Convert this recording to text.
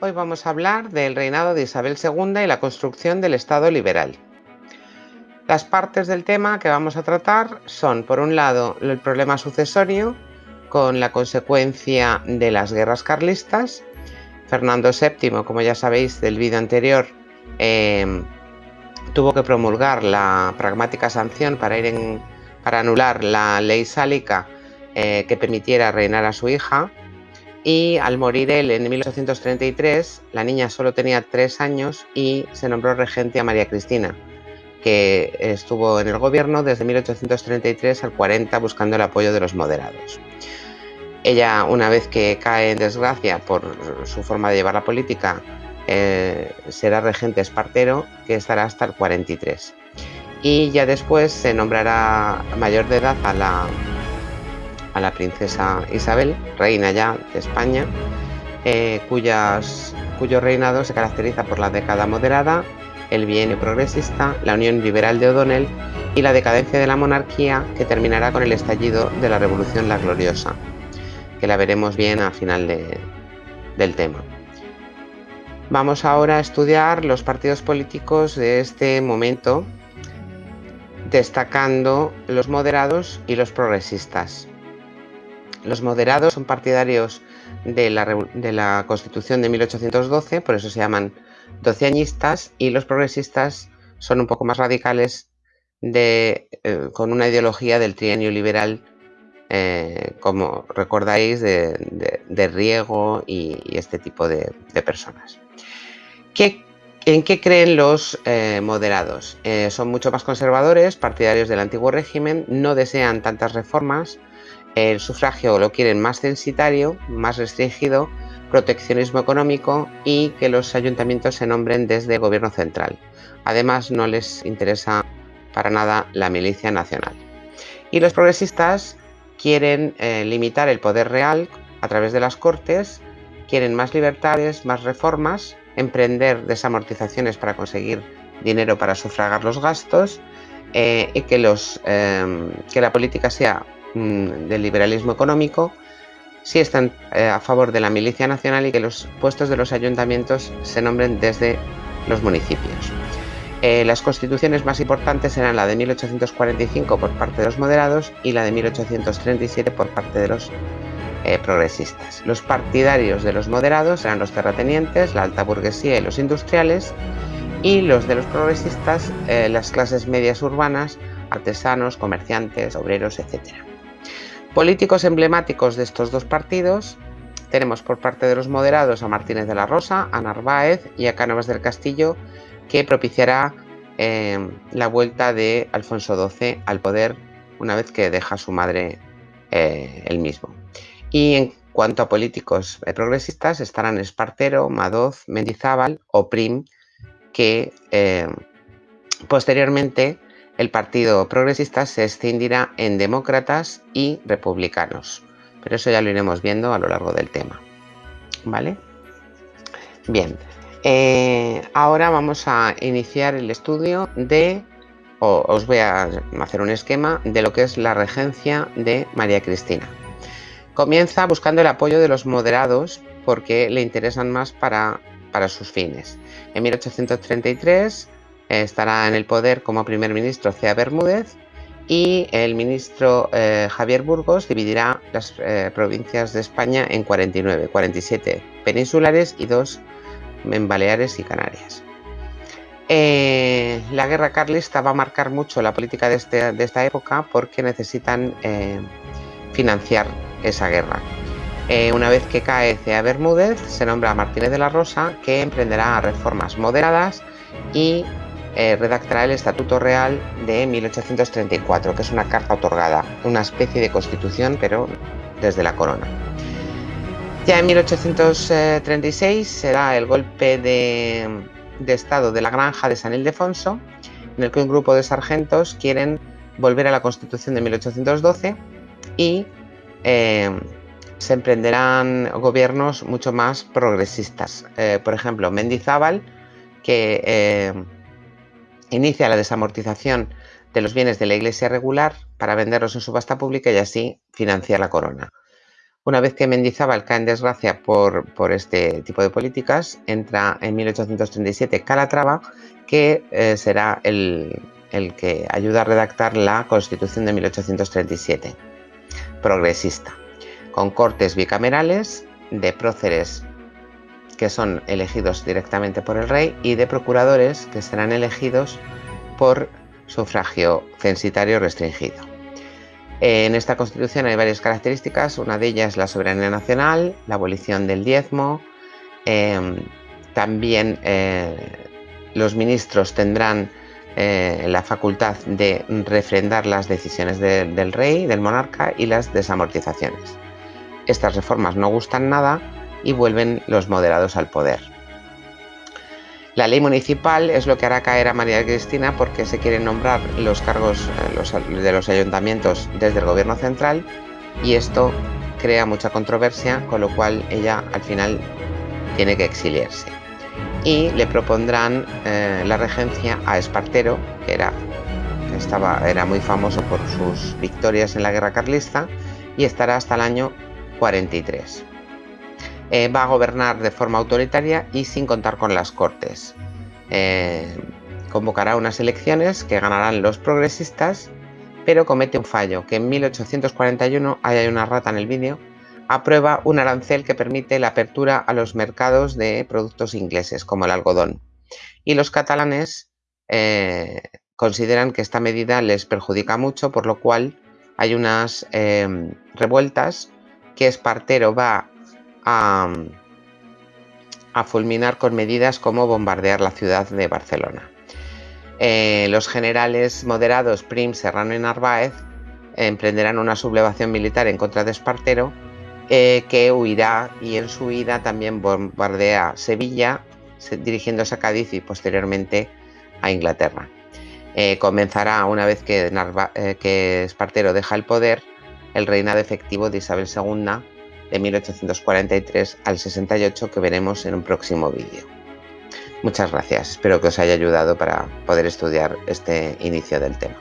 Hoy vamos a hablar del reinado de Isabel II y la construcción del Estado liberal. Las partes del tema que vamos a tratar son, por un lado, el problema sucesorio, con la consecuencia de las guerras carlistas. Fernando VII, como ya sabéis del vídeo anterior, eh, tuvo que promulgar la pragmática sanción para anular la ley sálica eh, que permitiera reinar a su hija. Y al morir él en 1833, la niña solo tenía tres años y se nombró regente a María Cristina, que estuvo en el gobierno desde 1833 al 40 buscando el apoyo de los moderados. Ella, una vez que cae en desgracia por su forma de llevar la política, eh, será regente espartero, que estará hasta el 43. Y ya después se nombrará mayor de edad a la, a la princesa Isabel, reina ya de España, eh, cuyas, cuyo reinado se caracteriza por la década moderada, el bienio progresista, la unión liberal de O'Donnell y la decadencia de la monarquía que terminará con el estallido de la Revolución La Gloriosa, que la veremos bien al final del tema. Vamos ahora a estudiar los partidos políticos de este momento, destacando los moderados y los progresistas. Los moderados son partidarios de la, Constitución de 1812, por eso se llaman doceañistas, y los progresistas son un poco más radicales de, eh, con una ideología del trienio liberal, eh, como recordáis, de, Riego y, este tipo de personas. ¿En qué creen los eh, moderados? Son mucho más conservadores, partidarios del antiguo régimen, no desean tantas reformas, el sufragio lo quieren más censitario, más restringido, proteccionismo económico y que los ayuntamientos se nombren desde el gobierno central. Además, no les interesa para nada la milicia nacional. Y los progresistas quieren eh, limitar el poder real a través de las cortes, quieren más libertades, más reformas emprender desamortizaciones para conseguir dinero para sufragar los gastos eh, y que, los, em, que la política sea mm, del liberalismo económico, si están eh, a favor de la milicia nacional y que los puestos de los ayuntamientos se nombren desde los municipios. Eh, las constituciones más importantes serán la de 1845 por parte de los moderados y la de 1837 por parte de los eh, progresistas. Los partidarios de los moderados eran los terratenientes, la alta burguesía y los industriales, y los de los progresistas, las clases medias urbanas, artesanos, comerciantes, obreros, etc. Políticos emblemáticos de estos dos partidos tenemos por parte de los moderados a Martínez de la Rosa, a Narváez y a Cánovas del Castillo, que propiciará eh, la vuelta de Alfonso XII al poder una vez que deja a su madre el mismo. Y en cuanto a políticos eh, progresistas estarán Espartero, Madoz, Mendizábal o Prim, que eh, posteriormente el Partido Progresista se escindirá en demócratas y republicanos. Pero eso ya lo iremos viendo a lo largo del tema. ¿Vale? Bien, eh, ahora vamos a iniciar el estudio de, o os voy a hacer un esquema de lo que es la regencia de María Cristina. Comienza buscando el apoyo de los moderados porque le interesan más para, sus fines. En 1833 eh, estará en el poder como primer ministro Cea Bermúdez y el ministro eh, Javier Burgos dividirá las eh, provincias de España en 49, 47 peninsulares y dos en Baleares y Canarias. la guerra carlista va a marcar mucho la política de, este, de esta época porque necesitan financiar esa guerra. Eh, una vez que cae Cea Bermúdez, se nombra a Martínez de la Rosa, que emprenderá reformas moderadas y eh, redactará el Estatuto Real de 1834, que es una carta otorgada, una especie de constitución, pero desde la corona. Ya en 1836 será el golpe de, Estado de la Granja de San Ildefonso, en el que un grupo de sargentos quieren volver a la Constitución de 1812 y eh, se emprenderán gobiernos mucho más progresistas. Eh, por ejemplo, Mendizábal, que inicia la desamortización de los bienes de la iglesia regular para venderlos en subasta pública y así financiar la corona. Una vez que Mendizábal cae en desgracia por, este tipo de políticas, entra en 1837 Calatrava, que eh, será el, el que ayuda a redactar la Constitución de 1837, progresista, con cortes bicamerales de próceres que son elegidos directamente por el rey y de procuradores que serán elegidos por sufragio censitario restringido. En esta constitución hay varias características, una de ellas es la soberanía nacional, la abolición del diezmo, em, también eh, los ministros tendrán eh, la facultad de refrendar las decisiones del rey, del monarca y las desamortizaciones. Estas reformas no gustan nada y vuelven los moderados al poder. La ley municipal es lo que hará caer a María Cristina porque se quieren nombrar los cargos eh, de los ayuntamientos desde el gobierno central y esto crea mucha controversia, con lo cual ella al final tiene que exiliarse. Y le propondrán eh, la regencia a Espartero, que era, estaba, era muy famoso por sus victorias en la guerra carlista, y estará hasta el año 43. Eh, va a gobernar de forma autoritaria y sin contar con las cortes. Eh, convocará unas elecciones que ganarán los progresistas, pero comete un fallo, que en 1841, ahí hay una rata en el vídeo, aprueba un arancel que permite la apertura a los mercados de productos ingleses, como el algodón. Y los catalanes eh, consideran que esta medida les perjudica mucho, por lo cual hay unas revueltas que Espartero va a, fulminar con medidas como bombardear la ciudad de Barcelona. Eh, los generales moderados Prim, Serrano y Narváez emprenderán una sublevación militar en contra de Espartero eh, que huirá y en su huida también bombardea Sevilla dirigiéndose a Cádiz y posteriormente a Inglaterra. Eh, comenzará una vez que, que Espartero deja el poder el reinado efectivo de Isabel II de 1843 al 68 que veremos en un próximo vídeo. Muchas gracias, espero que os haya ayudado para poder estudiar este inicio del tema.